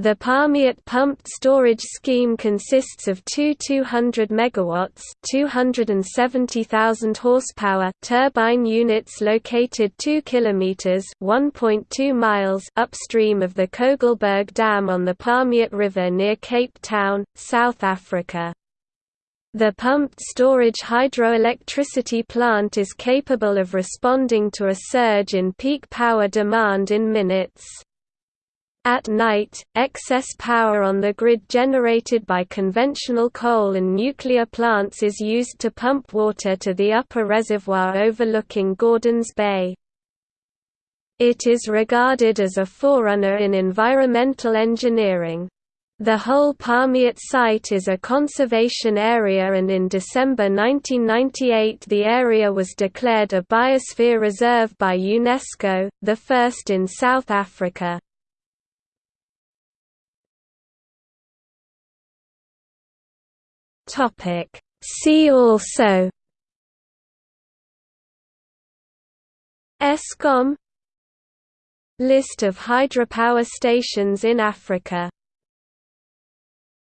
The Palmiet pumped storage scheme consists of two 200 MW 270,000 horsepower turbine units located 2 km 1.2 miles upstream of the Kogelberg Dam on the Palmiet River near Cape Town, South Africa. The pumped storage hydroelectricity plant is capable of responding to a surge in peak power demand in minutes. At night, excess power on the grid generated by conventional coal and nuclear plants is used to pump water to the upper reservoir overlooking Gordons Bay. It is regarded as a forerunner in environmental engineering. The whole Palmiet site is a conservation area and in December 1998 the area was declared a Biosphere Reserve by UNESCO, the first in South Africa. Topic. See also Eskom. List of hydropower stations in Africa